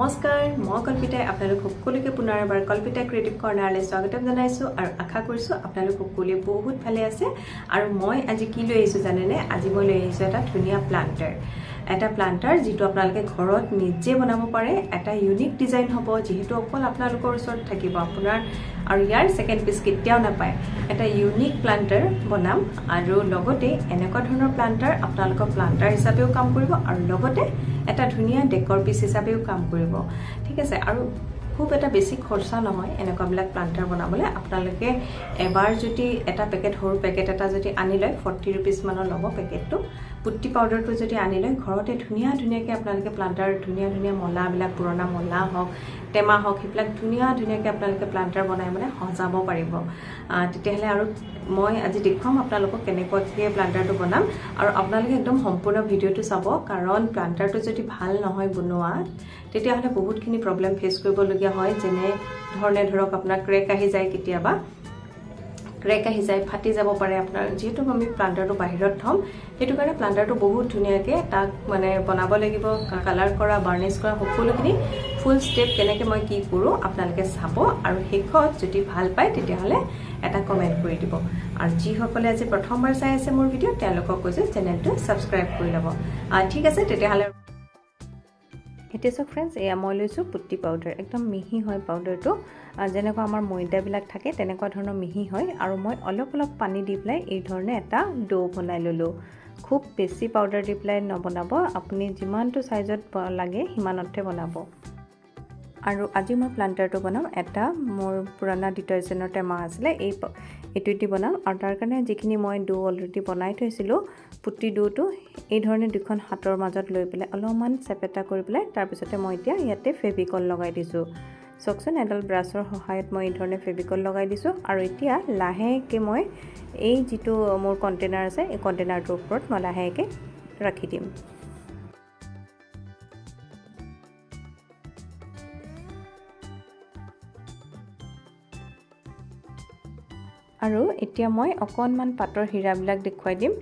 নমস্কাৰ মই কল্পিতাই আপোনালোক সকলোকে পুনৰ এবাৰ কল্পিতা ক্ৰিয়েটিভ কৰ্ণাৰলৈ স্বাগতম জনাইছোঁ আৰু আশা কৰিছোঁ আপোনালোক সকলোৱে বহুত ভালে আছে। আৰু মই আজি কি লৈ আহিছোঁ জানেনে? আজি মই লৈ আহিছোঁ এটা ধুনীয়া প্লান্টাৰ এটা প্লান্টাৰ যিটো আপোনালোকে ঘৰত নিজে বনাব পাৰে। এটা ইউনিক ডিজাইন হ'ব যিহেতু অকল আপোনালোকৰ ওচৰত থাকিব আপোনাৰ আৰু ইয়াৰ ছেকেণ্ড পিচ কেতিয়াও নাপায়। এটা ইউনিক প্লান্টাৰ বনাম আৰু লগতে এনেকুৱা ধৰণৰ প্লান্টাৰ আপোনালোকৰ প্লান্টাৰ হিচাপেও কাম কৰিব আৰু লগতে এটা ধুনীয়া ডেকৰ পিচ হিচাপেও কাম কৰিব। ঠিক আছে আৰু খুব এটা বেছি খৰচা নহয় এনেকুৱাবিলাক প্লান্টাৰ বনাবলৈ। আপোনালোকে এবাৰ যদি এটা পেকেট সৰু পেকেট এটা যদি আনি লয় ফৰ্টি ৰুপিজমানৰ ল'ব পেকেটটো পুট্টি পাউডাৰটো যদি আনি লয় ঘৰতে ধুনীয়া ধুনীয়াকৈ আপোনালোকে প্লান্টাৰ ধুনীয়া ধুনীয়া মলাবিলাক পুৰণা মলা হওক টেমা হওক সেইবিলাক ধুনীয়া ধুনীয়াকৈ আপোনালোকে প্লান্টাৰ বনাই মানে সজাব পাৰিব। তেতিয়াহ'লে আৰু মই আজি দেখুৱাম আপোনালোকক কেনেকুৱাকৈ প্লান্টাৰটো বনাম আৰু আপোনালোকে একদম সম্পূৰ্ণ ভিডিঅ'টো চাব কাৰণ প্লান্টাৰটো যদি ভাল নহয় বনোৱা তেতিয়াহ'লে বহুতখিনি প্ৰব্লেম ফেচ কৰিবলগীয়া হয় যেনে ধৰণে ধৰক আপোনাৰ ক্ৰেক আহি যায় কেতিয়াবা। ক্ৰেক আহি যায় ফাটি যাব পাৰে আপোনাৰ। যিহেতু আমি প্লান্টাৰটো বাহিৰত থ'ম সেইটো কাৰণে প্লান্টাৰটো বহুত ধুনীয়াকৈ তাক মানে বনাব লাগিব কালাৰ কৰা বাৰ্নিছ কৰা সকলোখিনি ফুল ষ্টেপ কেনেকৈ মই কি কৰোঁ আপোনালোকে চাব। আৰু শেষত যদি ভাল পায় তেতিয়াহ'লে এটা কমেণ্ট কৰি দিব। আৰু যিসকলে আজি প্ৰথমবাৰ চাই আছে মোৰ ভিডিঅ' তেওঁলোকক কৈছোঁ চেনেলটো ছাবস্ক্ৰাইব কৰি ল'ব। ঠিক আছে তেতিয়াহ'লে এতিয়া চাওক ফ্ৰেণ্ডছ এয়া মই লৈছোঁ পুট্টি পাউডাৰ একদম মিহি হয় পাউডাৰটো যেনেকুৱা আমাৰ ময়দাবিলাক থাকে তেনেকুৱা ধৰণৰ মিহি হয়। আৰু মই অলপ অলপ পানী দি পেলাই এই ধৰণে এটা ডো বনাই ল'লোঁ। খুব বেছি পাউডাৰ দি পেলাই নবনাব আপুনি যিমানটো ছাইজত লাগে সিমানতে বনাব। আৰু আজি মই প্লান্টাৰটো বনাম। এটা মোৰ পুৰণা ডিটাৰজেণ্টৰ টেমা আছিলে এই এইটো দি বনাম। আৰু তাৰ কাৰণে যিখিনি মই ডো অলৰেডি বনাই থৈছিলোঁ পুটি ডোটো এই ধৰণে দুখন হাতৰ মাজত লৈ পেলাই অলপমান চেপেটা কৰি পেলাই তাৰপিছতে মই এতিয়া ইয়াতে ফেভিকল লগাই দিছোঁ। চাওকচোন এডাল ব্ৰাছৰ সহায়ত মই এই ধৰণে ফেভিকল লগাই দিছোঁ। আৰু এতিয়া লাহেকৈ মই এই যিটো মোৰ কণ্টেইনাৰ আছে এই কণ্টেইনাৰটোৰ ওপৰত মই লাহেকৈ ৰাখি দিম। আৰু এতিয়া মই অকণমান পাতৰ হীৰাবিলাক দেখুৱাই দিম।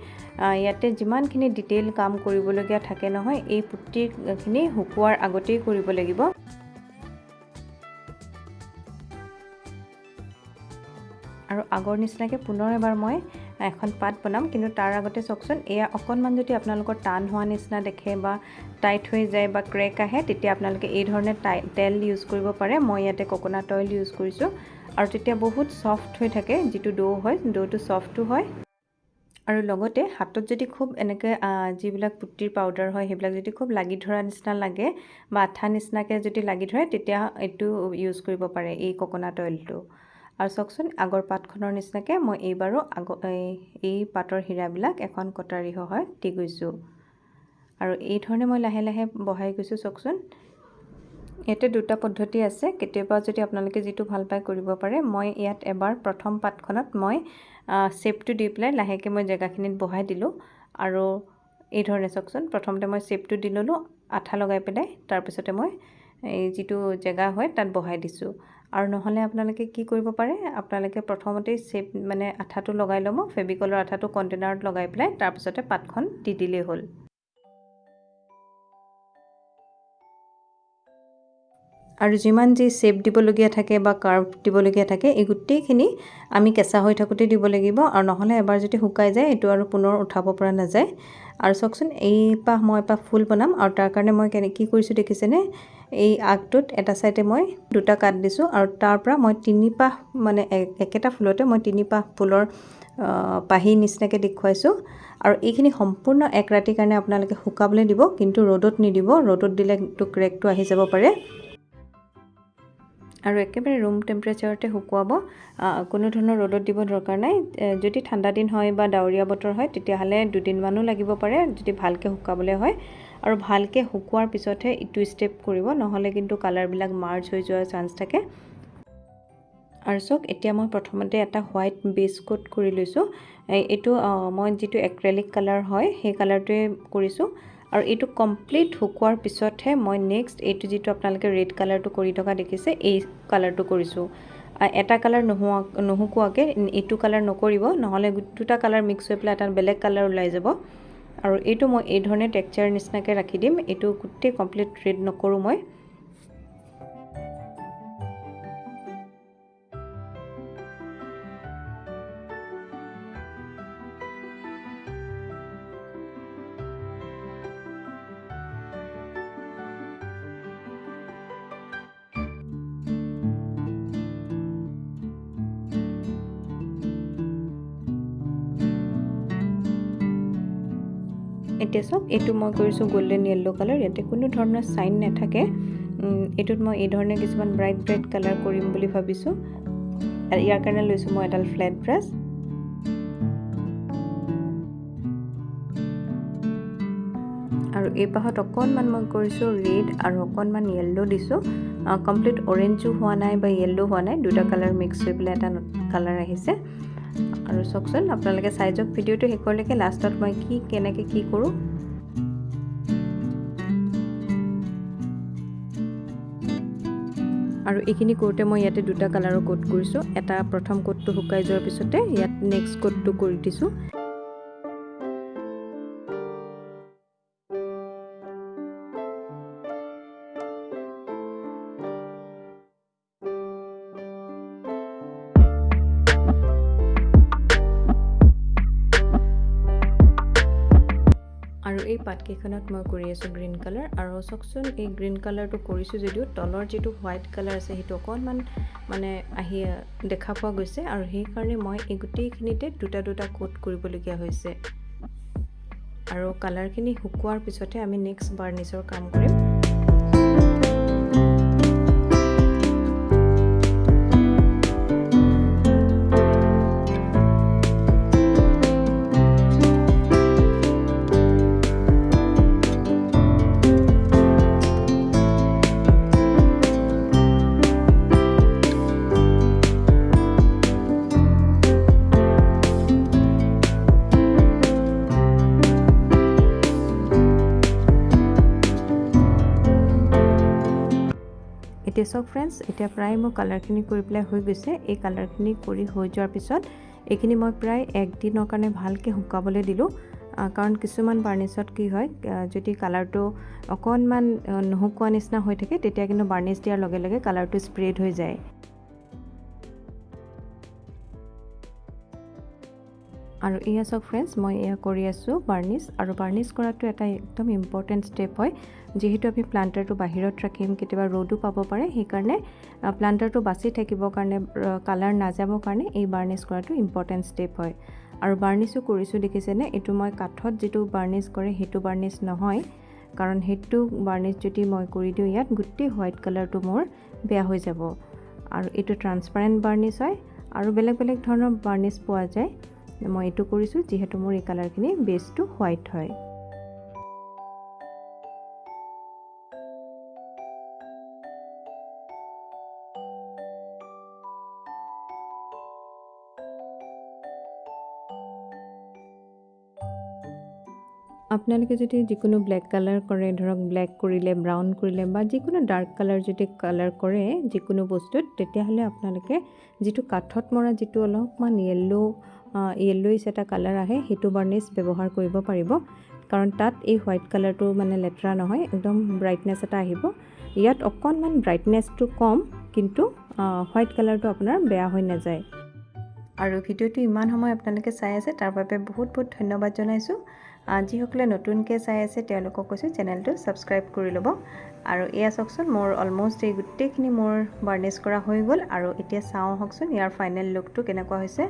ইয়াতে যিমানখিনি ডিটেইল কাম কৰিবলগীয়া থাকে নহয় এই পুট্টিখিনি শুকোৱাৰ আগতেই কৰিব লাগিব। আৰু আগৰ নিচিনাকৈ পুনৰ এবাৰ মই এখন পাত বনাম কিন্তু তাৰ আগতে চাওকচোন এয়া অকণমান যদি আপোনালোকৰ টান হোৱা নিচিনা দেখে বা টাইট হৈ যায় বা ক্ৰেক আহে তেতিয়া আপোনালোকে এই ধৰণে তেল ইউজ কৰিব পাৰে। মই ইয়াতে কক'নাট অইল ইউজ কৰিছোঁ। আৰু তেতিয়া বহুত ছফ্ট হৈ থাকে যিটো ডো হয় ডোটো ছফ্টো হয়। আৰু লগতে হাতত যদি খুব এনেকৈ যিবিলাক পুটিৰ পাউডাৰ হয় সেইবিলাক যদি খুব লাগি ধৰা নিচিনা লাগে বা আঠা নিচিনাকৈ যদি লাগি ধৰে তেতিয়া এইটো ইউজ কৰিব পাৰে এই কক'নাট অইলটো আৰু চাওকচোন আগৰ পাতখনৰ নিচিনাকৈ মই এইবাৰো আগ এই পাতৰ হীৰাবিলাক এখন কটাৰী সহায়ত দি গৈছোঁ। আৰু এই ধৰণে মই লাহে লাহে বহাই গৈছোঁ চাওকচোন। ইয়াতে দুটা পদ্ধতি আছে। কেতিয়াবা যদি আপোনালোকে যিটো ভাল পায় কৰিব পাৰে মই ইয়াত এবাৰ প্ৰথম পাতখনত মই চেপটো দি পেলাই লাহেকৈ মই জেগাখিনিত বহাই দিলোঁ। আৰু এই ধৰণে চাওকচোন প্ৰথমতে মই চেপটো দি ল'লোঁ আঠা লগাই পেলাই তাৰপিছতে মই এই যিটো জেগা হয় তাত বহাই দিছোঁ। আৰু নহ'লে আপোনালোকে কি কৰিব পাৰে আপোনালোকে প্ৰথমতেই চেপ মানে আঠাটো লগাই ল'ব ফেবিকলৰ আঠাটো কণ্টেইনাৰত লগাই পেলাই তাৰপিছতে পাতখন দি দিলেই হ'ল। আৰু যিমান যি চেপ দিবলগীয়া থাকে বা কাৰ্ভ দিবলগীয়া থাকে এই গোটেইখিনি আমি কেঁচা হৈ থাকোঁতে দিব লাগিব আৰু নহ'লে এবাৰ যদি শুকাই যায় এইটো আৰু পুনৰ উঠাব পৰা নাযায়। আৰু চাওকচোন এই পাহ মই এপাহ ফুল বনাম আৰু তাৰ কাৰণে মই কেনে কি কৰিছোঁ দেখিছেনে? এই আগটোত এটা ছাইডে মই দুটা কাট দিছোঁ আৰু তাৰ পৰা মই তিনি পাহ মানে একেটা ফুলতে মই তিনি পাহ ফুলৰ পাহি নিচিনাকৈ দেখুৱাইছোঁ। আৰু এইখিনি সম্পূৰ্ণ এক ৰাতিৰ কাৰণে আপোনালোকে শুকাবলৈ দিব কিন্তু ৰ'দত নিদিব। ৰ'দত দিলে ক্ৰেকটো আহি যাব পাৰে। আৰু একেবাৰে ৰুম টেম্পাৰেচাৰতে শুকুৱাব কোনো ধৰণৰ ৰ'দত দিব দৰকাৰ নাই। যদি ঠাণ্ডা দিন হয় বা ডাৱৰীয়া বতৰ হয় তেতিয়াহ'লে দুদিনমানো লাগিব পাৰে যদি ভালকৈ শুকাবলৈ হয়। আৰু ভালকৈ শুকোৱাৰ পিছতহে ইটো ষ্টেপ কৰিব নহ'লে কিন্তু কালাৰবিলাক মাৰ্চ হৈ যোৱাৰ চান্স থাকে। আৰু চাওক এতিয়া মই প্ৰথমতে এটা হোৱাইট বেছ কোট কৰি লৈছোঁ। এইটো মই যিটো এক্ৰেলিক কালাৰ হয় সেই কালাৰটোৱে কৰিছোঁ। আৰু এইটো কমপ্লিট শুকোৱাৰ পিছতহে মই নেক্সট এইটো যিটো আপোনালোকে ৰেড কালাৰটো কৰি থকা দেখিছে এই কালাৰটো কৰিছোঁ। এটা কালাৰ নোহোৱা নুশুকোৱাকৈ এইটো কালাৰ নকৰিব নহ'লে দুটা কালাৰ মিক্স হৈ পেলাই এটা বেলেগ কালাৰ ওলাই যাব। আৰু এইটো মই এই ধৰণে টেক্সাৰ নিচিনাকৈ ৰাখি দিম। এইটো গোটেই কমপ্লিট ৰেড নকৰোঁ মই। এতিয়া চাওক এইটো মই কৰিছোঁ গল্ডেন য়েল্ল' কালাৰ ইয়াতে কোনো ধৰণৰ চাইন নাথাকে। এইটোত মই এই ধৰণে কিছুমান ব্ৰাইট ব্ৰাইট কালাৰ কৰিম বুলি ভাবিছোঁ। ইয়াৰ কাৰণে লৈছোঁ মই এডাল ফ্লেট ব্ৰাছ আৰু এই পাহত অকণমান মই কৰিছোঁ ৰেড আৰু অকণমান য়েল্ল' দিছোঁ। কমপ্লিট অৰেঞ্জো হোৱা নাই বা য়েল্ল' হোৱা নাই দুটা কালাৰ মিক্স হৈ পেলাই এটা কালাৰ আহিছে। আৰু চাওকচোন আপোনালোকে চাই যাওক ভিডিঅ'টো শেষলৈকে লাষ্টত মই কি কেনেকৈ কি কৰোঁ। আৰু এইখিনি কৰোঁতে মই ইয়াতে দুটা কালাৰৰ কোট কৰিছোঁ। এটা প্ৰথম কোটটো শুকাই যোৱাৰ পিছতে ইয়াত নেক্সট কোটটো কৰি দিছোঁ। পাতকেইখনত মই কৰি আছোঁ গ্ৰীণ কালাৰ আৰু চাওকচোন এই গ্ৰীণ কালাৰটো কৰিছোঁ যদিও তলৰ যিটো হোৱাইট কালাৰ আছে সেইটো অকণমান মানে আহি দেখা পোৱা গৈছে আৰু সেইকাৰণে মই এই গোটেইখিনিতে দুটা দুটা কোট কৰিবলগীয়া হৈছে। আৰু কালাৰখিনি শুকোৱাৰ পিছতহে আমি নেক্সট বাৰ্নিছৰ কাম কৰিম। এতিয়া চাওক ফ্ৰেণ্ডছ এতিয়া প্ৰায় মোৰ কালাৰখিনি কৰি পেলাই হৈ গৈছে। এই কালাৰখিনি কৰি হৈ যোৱাৰ পিছত এইখিনি মই প্ৰায় একদিনৰ কাৰণে ভালকৈ শুকাবলৈ দিলোঁ। কাৰণ কিছুমান বাৰ্নিছত কি হয় যদি কালাৰটো অকণমান নুশুকোৱা নিচিনা হৈ থাকে তেতিয়া কিন্তু বাৰ্নিছ দিয়াৰ লগে লগে কালাৰটো স্প্ৰেড হৈ যায়। আৰু এয়া চাওক ফ্ৰেণ্ডছ মই এয়া কৰি আছোঁ বাৰ্নিছ আৰু বাৰ্নিছ কৰাটো এটা একদম ইম্পৰ্টেণ্ট ষ্টেপ হয়। যিহেতু আমি প্লান্টাৰটো বাহিৰত ৰাখিম কেতিয়াবা ৰ'দো পাব পাৰে সেইকাৰণে প্লান্টাৰটো বাচি থাকিবৰ কাৰণে কালাৰ নাযাবৰ কাৰণে এই বাৰ্নিছ কৰাটো ইম্পৰ্টেণ্ট ষ্টেপ হয়। আৰু বাৰ্নিছো কৰিছোঁ দেখিছেনে? এইটো মই কাঠত যিটো বাৰ্নিছ কৰে সেইটো বাৰ্নিছ নহয়। কাৰণ সেইটো বাৰ্নিছ যদি মই কৰি দিওঁ ইয়াত গোটেই হোৱাইট কালাৰটো মোৰ বেয়া হৈ যাব। আৰু এইটো ট্ৰান্সপাৰেণ্ট বাৰ্নিছ হয় আৰু বেলেগ বেলেগ ধৰণৰ বাৰ্নিছ পোৱা যায়। মই এইটো কৰিছোঁ যিহেতু মোৰ এই কালাৰখিনি বেছটো হোৱাইট হয়। আপোনালোকে যদি যিকোনো ব্লেক কালাৰ কৰে ধৰক ব্লেক কৰিলে ব্ৰাউন কৰিলে বা যিকোনো ডাৰ্ক কালাৰ যদি কালাৰ কৰে যিকোনো বস্তুত তেতিয়াহ'লে আপোনালোকে যিটো কাঠত মৰা যিটো অলপমান য়েল্ল' য়েল্ল'ইছ এটা কালাৰ আহে সেইটো বাৰ্নিছ ব্যৱহাৰ কৰিব পাৰিব। কাৰণ তাত এই হোৱাইট কালাৰটো মানে লেতেৰা নহয় একদম ব্ৰাইটনেছ এটা আহিব। ইয়াত অকণমান ব্ৰাইটনেছটো কম কিন্তু হোৱাইট কালাৰটো আপোনাৰ বেয়া হৈ নাযায়। আৰু ভিডিঅ'টো ইমান সময় আপোনালোকে চাই আছে তাৰ বাবে বহুত বহুত ধন্যবাদ জনাইছোঁ। যিসকলে নতুনকৈ চাই আছে তেওঁলোকক কৈছোঁ চেনেলটো ছাবস্ক্ৰাইব কৰি ল'ব। আৰু এয়া চাওকচোন মোৰ অলমষ্ট এই গোটেইখিনি মোৰ বাৰ্নিছ কৰা হৈ গ'ল। আৰু এতিয়া চাওঁ আহকচোন ইয়াৰ ফাইনেল লুকটো কেনেকুৱা হৈছে।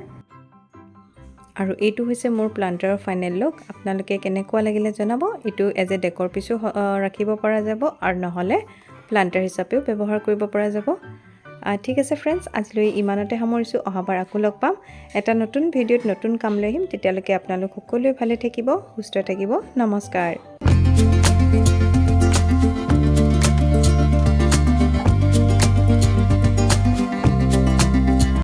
আৰু এইটো হৈছে মোৰ প্লান্টাৰৰ ফাইনেল লুক আপোনালোকে কেনেকুৱা লাগিলে জনাব। এইটো এজ এ ডেকৰ পিছো ৰাখিব পৰা যাব। আৰু নহ'লে প্লান্টাৰ হিচাপেও ব্যৱহাৰ কৰিব পৰা যাব। ঠিক আছে ফ্ৰেণ্ডছ আজিলৈ ইমানতে সামৰিছোঁ। অহাবাৰ আকৌ লগ পাম। এটা নতুন ভিডিঅ'ত নতুন কাম লৈ আহিম। তেতিয়ালৈকে আপোনালোক সকলোৱে ভালে থাকিব সুস্থ থাকিব। নমস্কাৰ।